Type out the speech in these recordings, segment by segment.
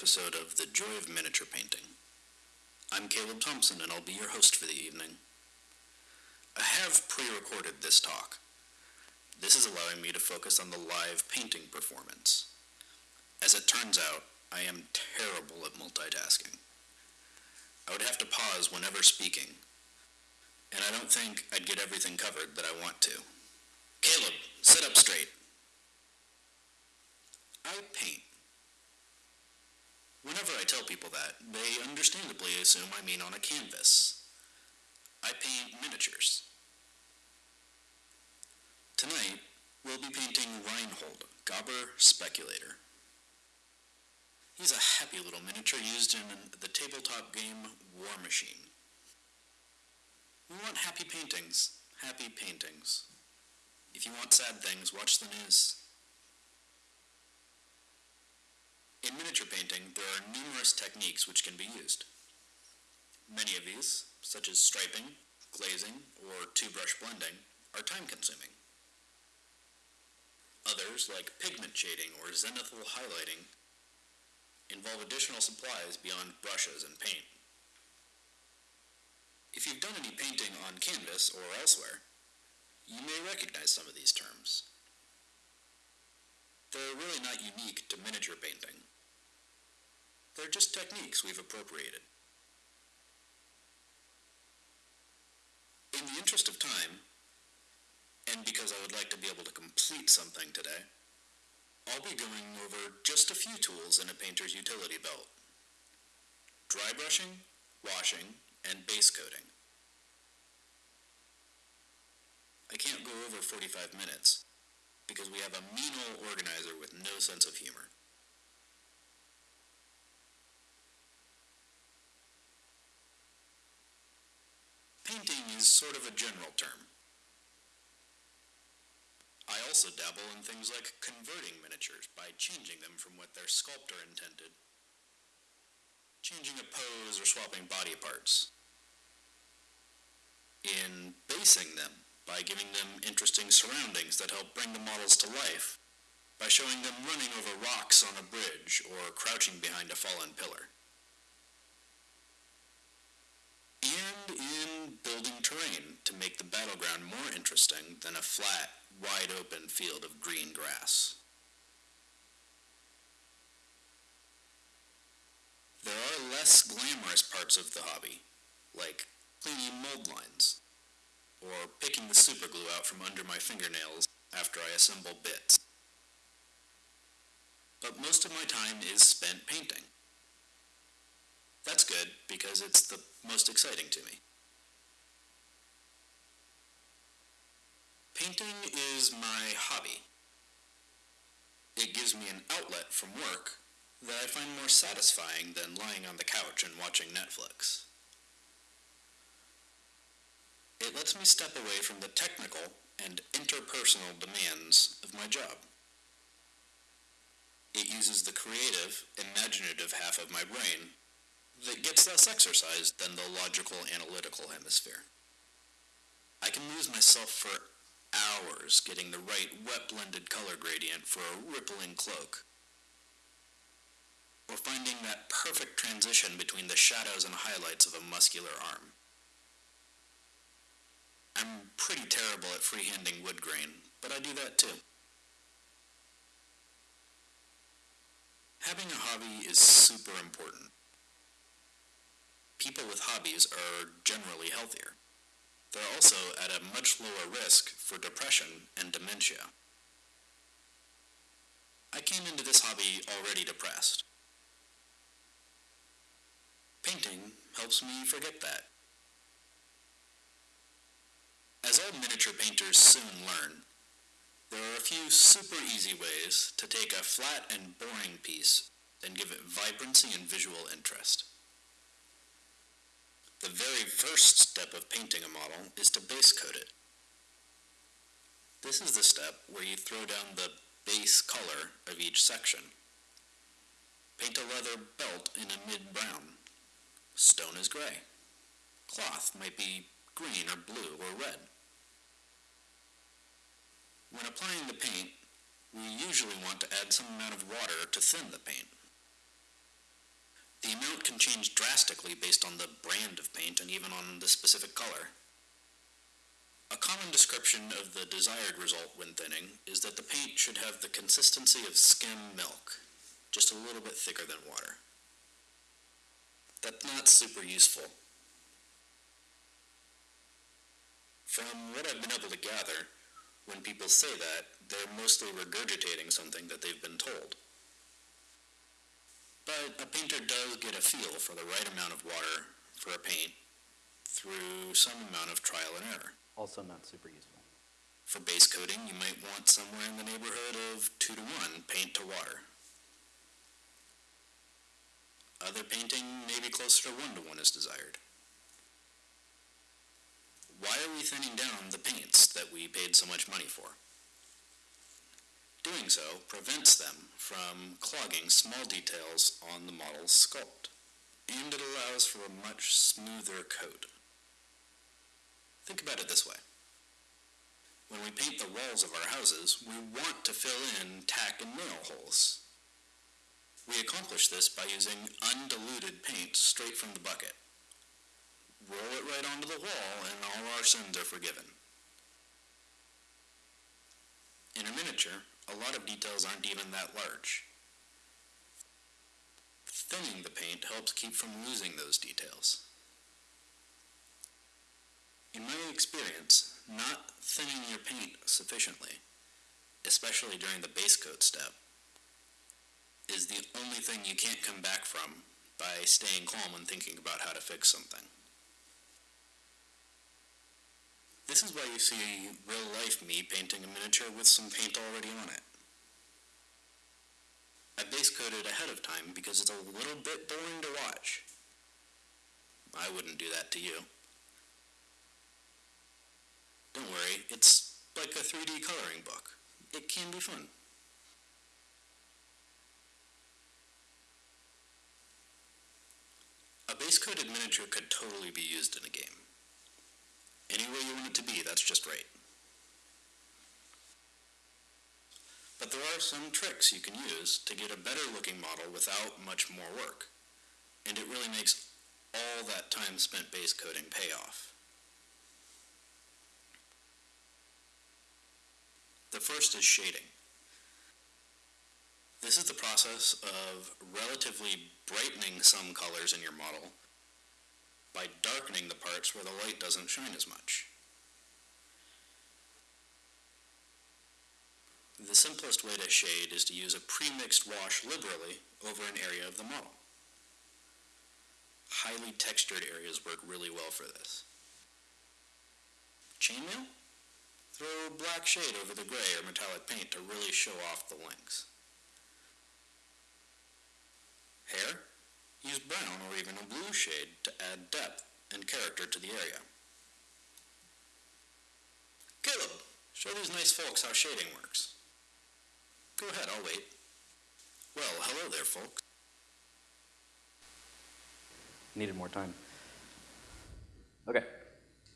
Episode of The Joy of Miniature Painting. I'm Caleb Thompson and I'll be your host for the evening. I have pre-recorded this talk. This is allowing me to focus on the live painting performance. As it turns out, I am terrible at multitasking. I would have to pause whenever speaking, and I don't think I'd get everything covered that I want to. Caleb, sit up straight. I paint. Whenever I tell people that, they understandably assume I mean on a canvas. I paint miniatures. Tonight, we'll be painting Reinholdt, Gobber Speculator. He's a happy little miniature used in the tabletop game War Machine. We want happy paintings, happy paintings. If you want sad things, watch the news. In miniature painting, there are numerous techniques which can be used. Many of these, such as striping, glazing, or two-brush blending, are time-consuming. Others, like pigment shading or zenithal highlighting, involve additional supplies beyond brushes and paint. If you've done any painting on canvas or elsewhere, you may recognize some of these terms. They're really not unique to miniature painting. They're just techniques we've appropriated. In the interest of time, and because I would like to be able to complete something today, I'll be going over just a few tools in a painter's utility belt. Dry brushing, washing, and base coating. I can't go over 45 minutes because we have a mean old organizer with no sense of humor. Painting is sort of a general term. I also dabble in things like converting miniatures by changing them from what their sculptor intended. Changing a pose or swapping body parts. In basing them by giving them interesting surroundings that help bring the models to life. By showing them running over rocks on a bridge or crouching behind a fallen pillar. and in building terrain to make the battleground more interesting than a flat, wide open field of green grass. There are less glamorous parts of the hobby, like cleaning mold lines, or picking the superglue out from under my fingernails after I assemble bits. But most of my time is spent painting. That's good, because it's the most exciting to me. Painting is my hobby. It gives me an outlet from work that I find more satisfying than lying on the couch and watching Netflix. It lets me step away from the technical and interpersonal demands of my job. It uses the creative, imaginative half of my brain that gets less exercise than the logical analytical hemisphere. I can lose myself for hours getting the right wet blended color gradient for a rippling cloak. Or finding that perfect transition between the shadows and highlights of a muscular arm. I'm pretty terrible at freehanding wood grain, but I do that too. Having a hobby is super important people with hobbies are generally healthier. They're also at a much lower risk for depression and dementia. I came into this hobby already depressed. Painting helps me forget that. As all miniature painters soon learn, there are a few super easy ways to take a flat and boring piece and give it vibrancy and visual interest. The very first step of painting a model is to base coat it. This is the step where you throw down the base color of each section. Paint a leather belt in a mid-brown. Stone is gray. Cloth might be green or blue or red. When applying the paint, we usually want to add some amount of water to thin the paint. The amount can change drastically based on the brand of paint and even on the specific color. A common description of the desired result when thinning is that the paint should have the consistency of skim milk, just a little bit thicker than water. That's not super useful. From what I've been able to gather, when people say that, they're mostly regurgitating something that they've been told. But a painter does get a feel for the right amount of water for a paint through some amount of trial and error. Also not super useful. For base coating, you might want somewhere in the neighborhood of 2 to 1 paint to water. Other painting may be closer to 1 to 1 as desired. Why are we thinning down the paints that we paid so much money for? Doing so prevents them from clogging small details on the model's sculpt, and it allows for a much smoother coat. Think about it this way. When we paint the walls of our houses, we want to fill in tack and nail holes. We accomplish this by using undiluted paint straight from the bucket. Roll it right onto the wall and all our sins are forgiven. In a miniature, a lot of details aren't even that large. Thinning the paint helps keep from losing those details. In my experience, not thinning your paint sufficiently, especially during the base coat step, is the only thing you can't come back from by staying calm and thinking about how to fix something. This is why you see real life me painting a miniature with some paint already on it. I base coated ahead of time because it's a little bit boring to watch. I wouldn't do that to you. Don't worry, it's like a 3D coloring book. It can be fun. A base coated miniature could totally be used in a game. Any way you want it to be, that's just right. But there are some tricks you can use to get a better looking model without much more work. And it really makes all that time spent base coating pay off. The first is shading. This is the process of relatively brightening some colors in your model by darkening the parts where the light doesn't shine as much. The simplest way to shade is to use a pre-mixed wash liberally over an area of the model. Highly textured areas work really well for this. Chainmail? Throw black shade over the gray or metallic paint to really show off the links. Hair? Use brown or even a blue shade to add depth and character to the area. Caleb, show these nice folks how shading works. Go ahead, I'll wait. Well, hello there, folks. Needed more time. Okay,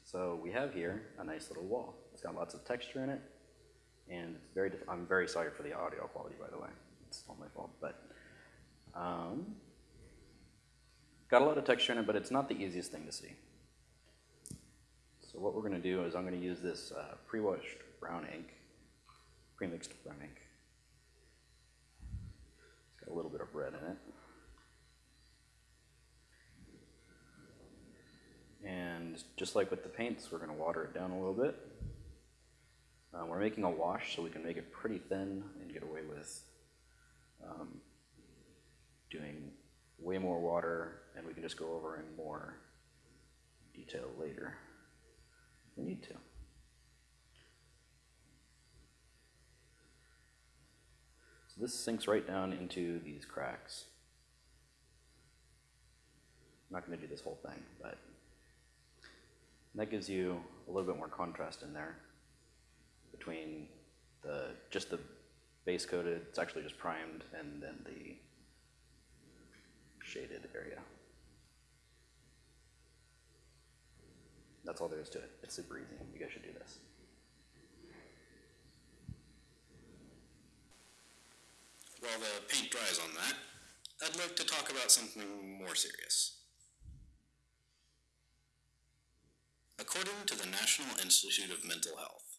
so we have here a nice little wall. It's got lots of texture in it, and it's very. I'm very sorry for the audio quality, by the way. It's all my fault, but um, got a lot of texture in it, but it's not the easiest thing to see. So what we're going to do is I'm going to use this uh, pre-washed brown ink, pre-mixed brown ink. It's got a little bit of red in it. And just like with the paints, we're going to water it down a little bit. Uh, we're making a wash so we can make it pretty thin and get away with um, doing way more water, and we can just go over in more detail later if we need to. So this sinks right down into these cracks. I'm not going to do this whole thing, but that gives you a little bit more contrast in there between the just the base coated, it's actually just primed, and then the shaded area. That's all there is to it. It's super easy. You guys should do this. While the paint dries on that, I'd like to talk about something more serious. According to the National Institute of Mental Health,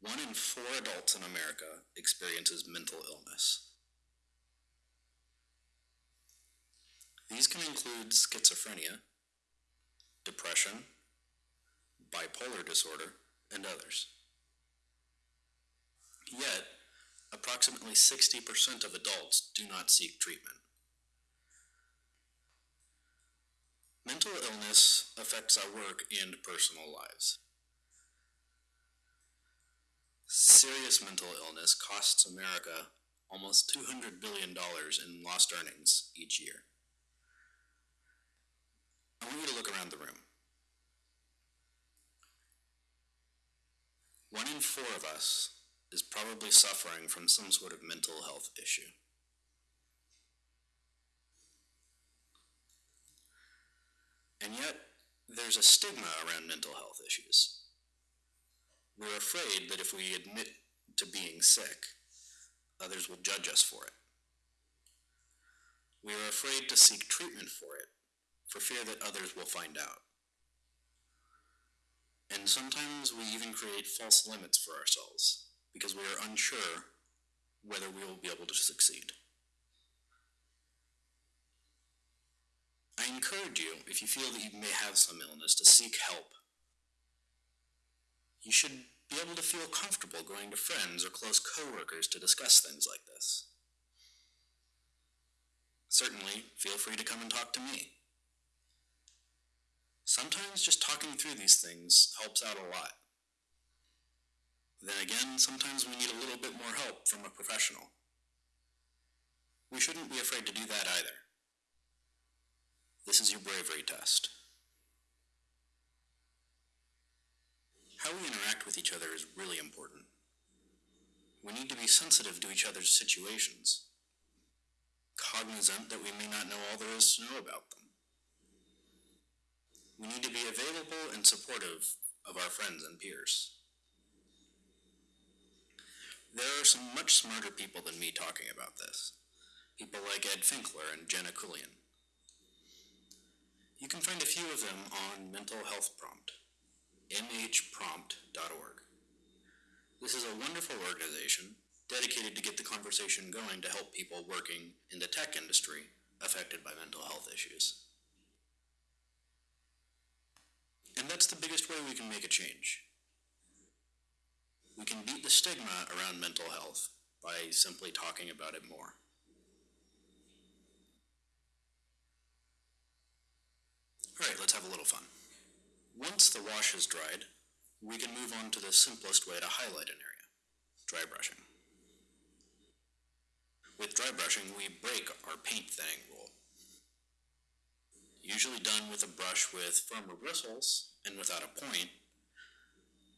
one in four adults in America experiences mental illness. These can include schizophrenia, depression, bipolar disorder, and others. Yet, approximately 60% of adults do not seek treatment. Mental illness affects our work and personal lives. Serious mental illness costs America almost $200 billion in lost earnings each year. I want you to look around the room. One in four of us is probably suffering from some sort of mental health issue. And yet, there's a stigma around mental health issues. We're afraid that if we admit to being sick, others will judge us for it. We are afraid to seek treatment for it, for fear that others will find out. And sometimes we even create false limits for ourselves because we are unsure whether we will be able to succeed. I encourage you, if you feel that you may have some illness, to seek help. You should be able to feel comfortable going to friends or close coworkers to discuss things like this. Certainly, feel free to come and talk to me. Sometimes just talking through these things helps out a lot. Then again, sometimes we need a little bit more help from a professional. We shouldn't be afraid to do that either. This is your bravery test. How we interact with each other is really important. We need to be sensitive to each other's situations, cognizant that we may not know all there is to know about them. We need to be available and supportive of our friends and peers. There are some much smarter people than me talking about this. People like Ed Finkler and Jenna Cullion. You can find a few of them on Mental Health Prompt, mhprompt.org. This is a wonderful organization dedicated to get the conversation going to help people working in the tech industry affected by mental health issues. And that's the biggest way we can make a change. We can beat the stigma around mental health by simply talking about it more. All right, let's have a little fun. Once the wash is dried, we can move on to the simplest way to highlight an area, dry brushing. With dry brushing, we break our paint thinning rule. Usually done with a brush with firmer bristles and without a point,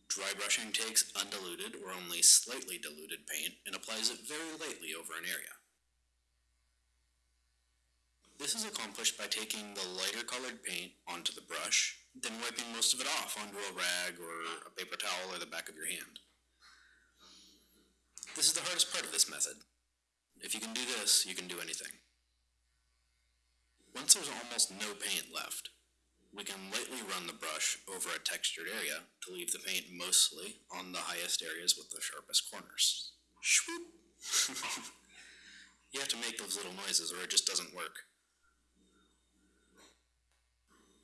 dry brushing takes undiluted or only slightly diluted paint and applies it very lightly over an area. This is accomplished by taking the lighter colored paint onto the brush, then wiping most of it off onto a rag or a paper towel or the back of your hand. This is the hardest part of this method. If you can do this, you can do anything. Once there's almost no paint left, we can lightly run the brush over a textured area to leave the paint mostly on the highest areas with the sharpest corners. You have to make those little noises or it just doesn't work.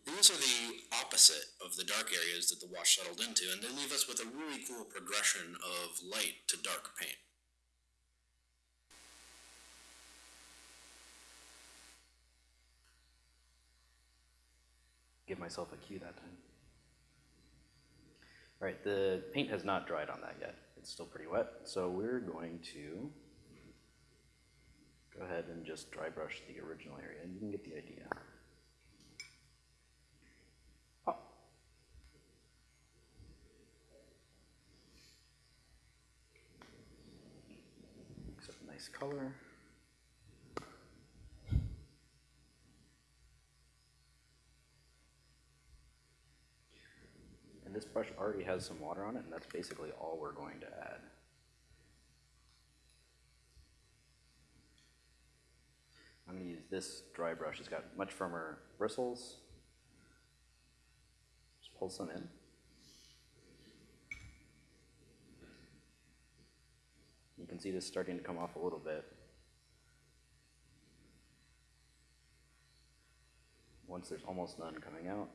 These are the opposite of the dark areas that the wash settled into, and they leave us with a really cool progression of light to dark paint. Give myself a cue that time. All right, the paint has not dried on that yet. It's still pretty wet, so we're going to go ahead and just dry brush the original area, you can get the idea. Color. Brush already has some water on it, and that's basically all we're going to add. I'm gonna use this dry brush It's got much firmer bristles. Just pull some in. You can see this starting to come off a little bit. Once there's almost none coming out,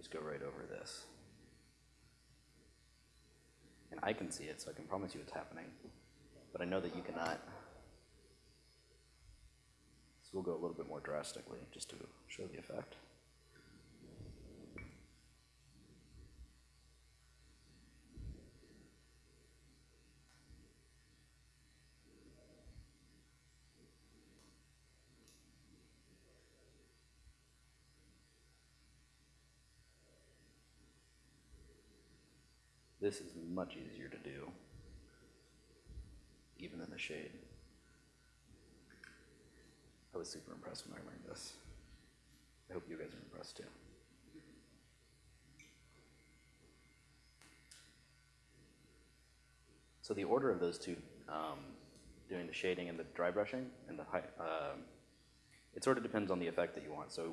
just go right over this. And I can see it, so I can promise you it's happening, but I know that you cannot. So we'll go a little bit more drastically, just to show the effect. This is much easier to do, even in the shade. I was super impressed when I learned this. I hope you guys are impressed too. So the order of those two, um, doing the shading and the dry brushing and the high, um, it sort of depends on the effect that you want. So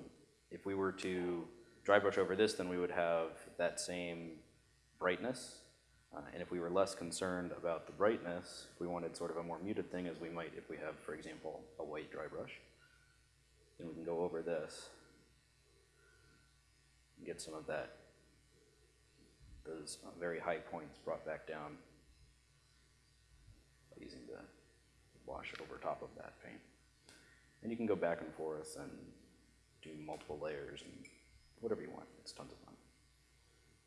if we were to dry brush over this, then we would have that same brightness. Uh, and if we were less concerned about the brightness, we wanted sort of a more muted thing, as we might if we have, for example, a white dry brush, then we can go over this and get some of that, those uh, very high points brought back down by using the wash over top of that paint. And you can go back and forth and do multiple layers and whatever you want. It's tons of fun.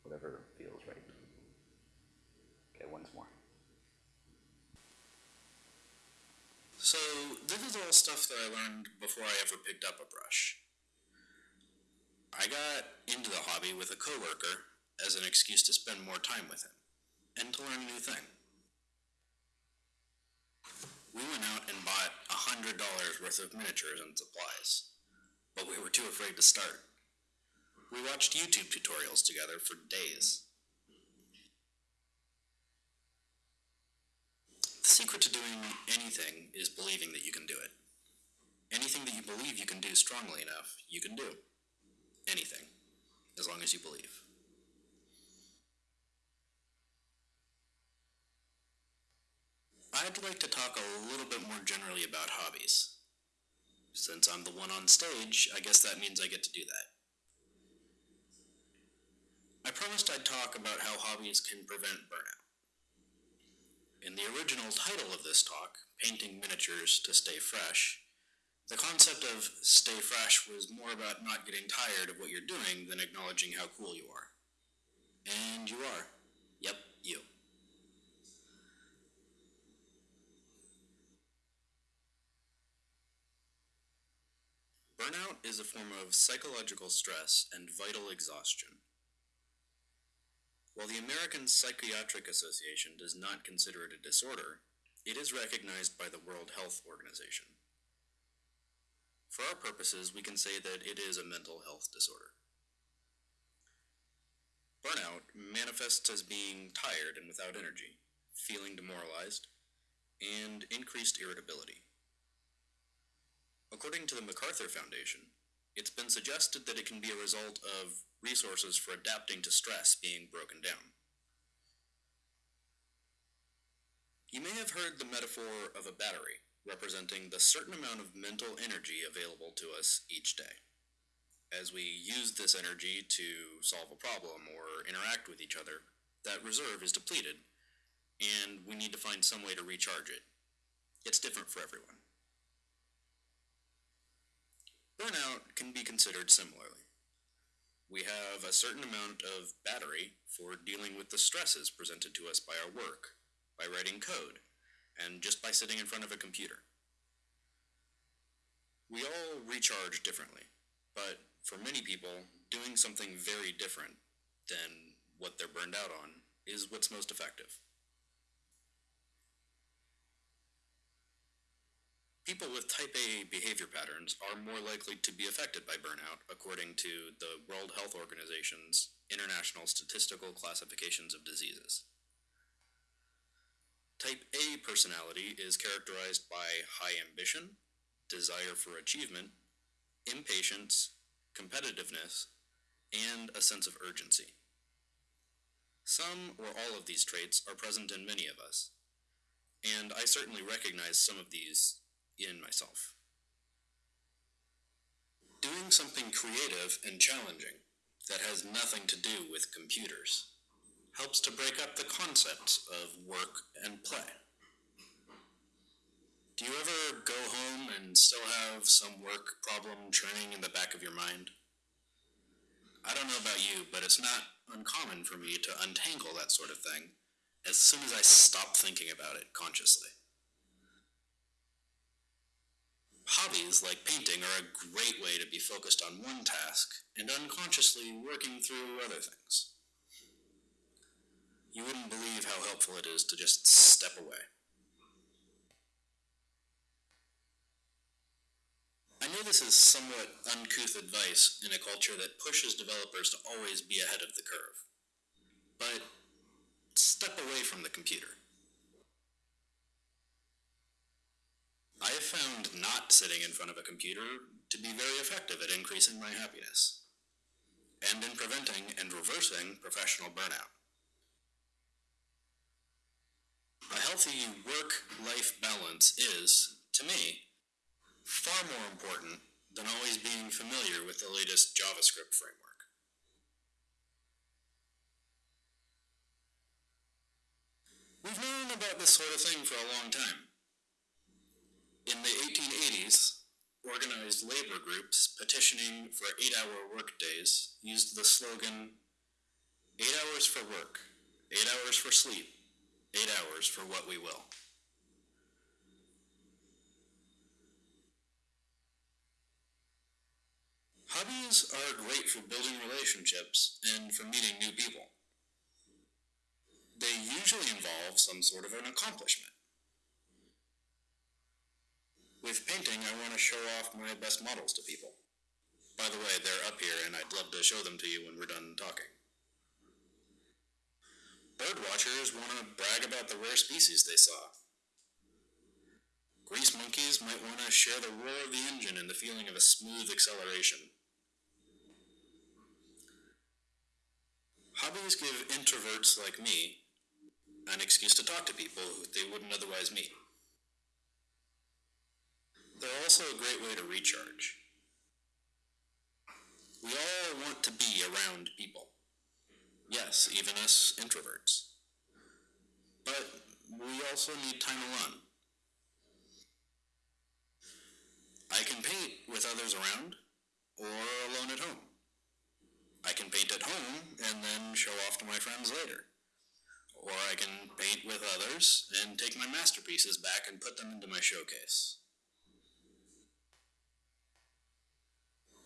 Whatever feels right. Once more. So, this is all stuff that I learned before I ever picked up a brush. I got into the hobby with a coworker as an excuse to spend more time with him and to learn a new thing. We went out and bought a hundred dollars worth of miniatures and supplies, but we were too afraid to start. We watched YouTube tutorials together for days. The secret to doing anything is believing that you can do it. Anything that you believe you can do strongly enough, you can do. Anything, as long as you believe. I'd like to talk a little bit more generally about hobbies. Since I'm the one on stage, I guess that means I get to do that. I promised I'd talk about how hobbies can prevent burnout. In the original title of this talk, Painting Miniatures to Stay Fresh, the concept of stay fresh was more about not getting tired of what you're doing than acknowledging how cool you are. And you are. Yep, you. Burnout is a form of psychological stress and vital exhaustion. While the American Psychiatric Association does not consider it a disorder, it is recognized by the World Health Organization. For our purposes, we can say that it is a mental health disorder. Burnout manifests as being tired and without energy, feeling demoralized, and increased irritability. According to the MacArthur Foundation, it's been suggested that it can be a result of resources for adapting to stress being broken down. You may have heard the metaphor of a battery, representing the certain amount of mental energy available to us each day. As we use this energy to solve a problem or interact with each other, that reserve is depleted, and we need to find some way to recharge it. It's different for everyone. Burnout can be considered similarly. We have a certain amount of battery for dealing with the stresses presented to us by our work, by writing code, and just by sitting in front of a computer. We all recharge differently, but for many people, doing something very different than what they're burned out on is what's most effective. People with type A behavior patterns are more likely to be affected by burnout, according to the World Health Organization's International Statistical Classifications of Diseases. Type A personality is characterized by high ambition, desire for achievement, impatience, competitiveness, and a sense of urgency. Some or all of these traits are present in many of us, and I certainly recognize some of these in myself. Doing something creative and challenging that has nothing to do with computers helps to break up the concepts of work and play. Do you ever go home and still have some work problem churning in the back of your mind? I don't know about you, but it's not uncommon for me to untangle that sort of thing as soon as I stop thinking about it consciously. Hobbies like painting are a great way to be focused on one task and unconsciously working through other things. You wouldn't believe how helpful it is to just step away. I know this is somewhat uncouth advice in a culture that pushes developers to always be ahead of the curve. But step away from the computer. I have found not sitting in front of a computer to be very effective at increasing my happiness and in preventing and reversing professional burnout. A healthy work life balance is, to me, far more important than always being familiar with the latest JavaScript framework. We've known about this sort of thing for a long time. In the 1880s, organized labor groups petitioning for eight hour workdays used the slogan eight hours for work, eight hours for sleep, eight hours for what we will. Hobbies are great for building relationships and for meeting new people. They usually involve some sort of an accomplishment. With painting, I want to show off my best models to people. By the way, they're up here and I'd love to show them to you when we're done talking. Birdwatchers want to brag about the rare species they saw. Grease monkeys might want to share the roar of the engine and the feeling of a smooth acceleration. Hobbies give introverts like me an excuse to talk to people they wouldn't otherwise meet. They're also a great way to recharge. We all want to be around people. Yes, even us introverts. But we also need time alone. I can paint with others around or alone at home. I can paint at home and then show off to my friends later. Or I can paint with others and take my masterpieces back and put them into my showcase.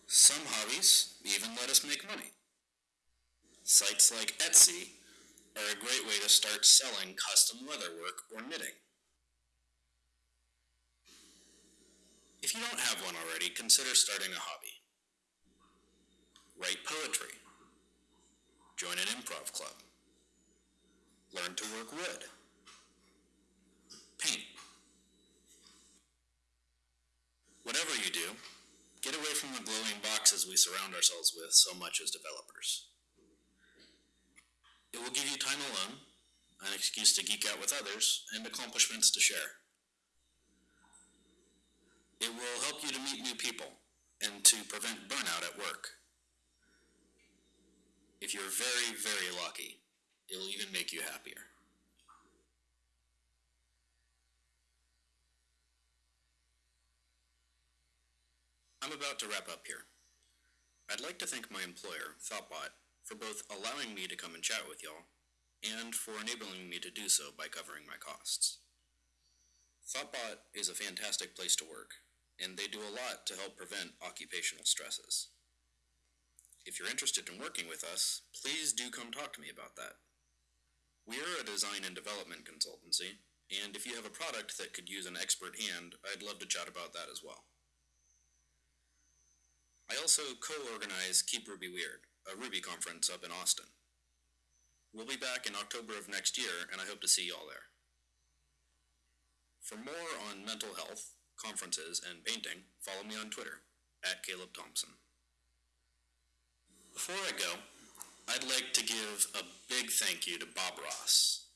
Some hobbies even let us make money. Sites like Etsy are a great way to start selling custom leatherwork or knitting. If you don't have one already, consider starting a hobby. Write poetry. Join an improv club. Learn to work wood. Paint. Whatever you do, get away from the glowing boxes we surround ourselves with so much as developers. It will give you time alone, an excuse to geek out with others, and accomplishments to share. It will help you to meet new people and to prevent burnout at work. If you're very, very lucky, it'll even make you happier. I'm about to wrap up here. I'd like to thank my employer, Thoughtbot, for both allowing me to come and chat with y'all and for enabling me to do so by covering my costs. Thoughtbot is a fantastic place to work, and they do a lot to help prevent occupational stresses. If you're interested in working with us, please do come talk to me about that. We are a design and development consultancy, and if you have a product that could use an expert hand, I'd love to chat about that as well. I also co-organize Keep Ruby Weird, a Ruby conference up in Austin. We'll be back in October of next year, and I hope to see y'all there. For more on mental health, conferences, and painting, follow me on Twitter at Caleb Thompson. Before I go, I'd like to give a big thank you to Bob Ross.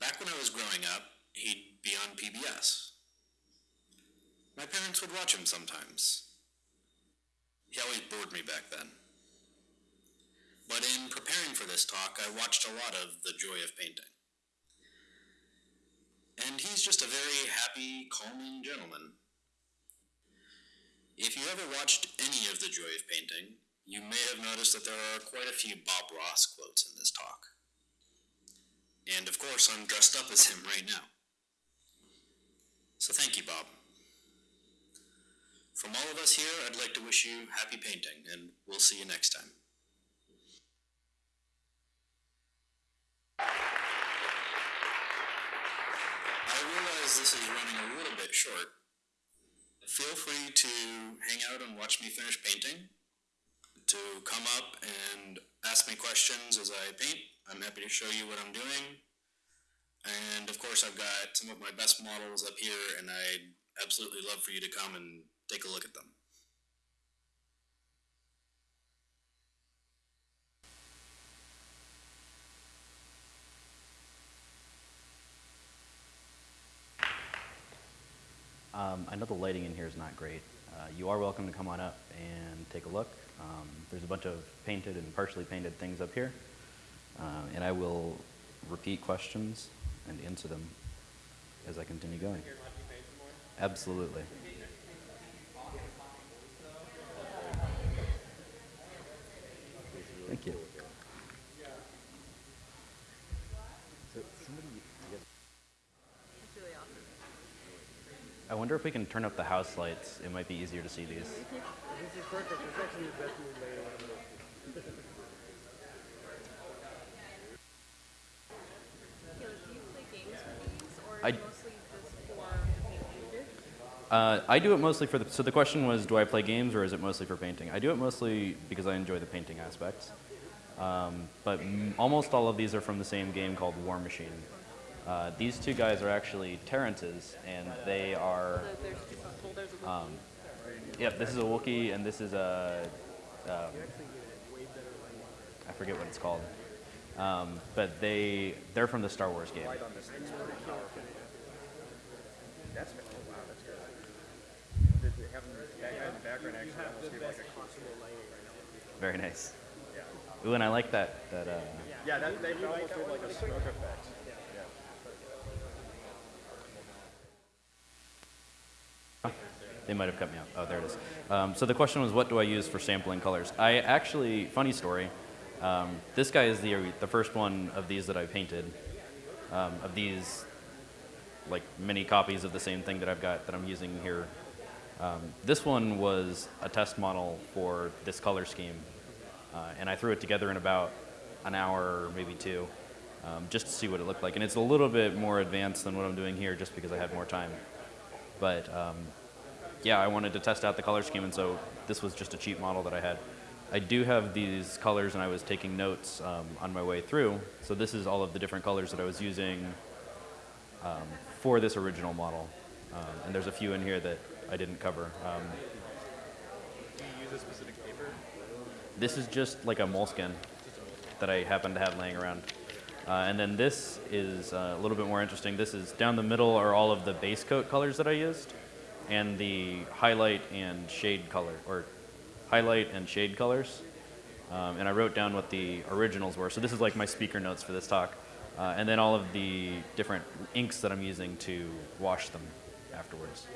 Back when I was growing up, he'd be on PBS. My parents would watch him sometimes. He always bored me back then. But in preparing for this talk, I watched a lot of The Joy of Painting. And he's just a very happy, calming gentleman. If you ever watched any of The Joy of Painting, you may have noticed that there are quite a few Bob Ross quotes in this talk. And of course, I'm dressed up as him right now. So thank you, Bob. From all of us here, I'd like to wish you happy painting, and we'll see you next time. I realize this is running a little bit short. Feel free to hang out and watch me finish painting, to come up and ask me questions as I paint. I'm happy to show you what I'm doing. And of course, I've got some of my best models up here, and I'd absolutely love for you to come and take a look at them. Um, I know the lighting in here is not great. Uh, you are welcome to come on up and take a look. Um, there's a bunch of painted and partially painted things up here. Uh, and I will repeat questions and answer them as I continue going. Absolutely. Thank you. It's. I wonder if we can turn up the house lights. It might be easier to see these. This is perfect. Is actually the best I-? Uh, I do it mostly for the. So the question was, do I play games or is it mostly for painting? I do it mostly because I enjoy the painting aspects. Um, but m- almost all of these are from the same game called Warmachine. Uh, these two guys are actually Terrences, and they are. So there's two well, there's a Um, yep, this is a Wookiee, and this is a. Um, I forget what it's called. Um, but they they're from the Star Wars game. light on this thing's pretty powerful. That's oh wow, that's good. Did they have that guy in the background actually almost gave like a constable lighting right now? Very nice. Ooh, and I like that that. Uh, Yeah, that they almost did like a smoke effect. They might have cut me off. Oh, there it is. Um, so the question was, what do I use for sampling colors? I actually, funny story. Um, this guy is the the first one of these that I painted. Um, of these, like many copies of the same thing that I've got that I'm using here. Um, this one was a test model for this color scheme, uh, and I threw it together in about an hour, or maybe two, um, just to see what it looked like. And it's a little bit more advanced than what I'm doing here, just because I had more time. But um, yeah, I wanted to test out the color scheme, and so this was just a cheap model that I had. I do have these colors, and I was taking notes um, on my way through. So this is all of the different colors that I was using um, for this original model. Um, and there's a few in here that I didn't cover. Um, Do you use a specific? This is just like a moleskin that I happen to have laying around. Uh, and then this is uh, a little bit more interesting. This is down the middle are all of the base coat colors that I used, and the highlight and shade color, or highlight and shade colors. Um, and I wrote down what the originals were. So this is like my speaker notes for this talk. Uh, and then all of the different inks that I'm using to wash them afterwards.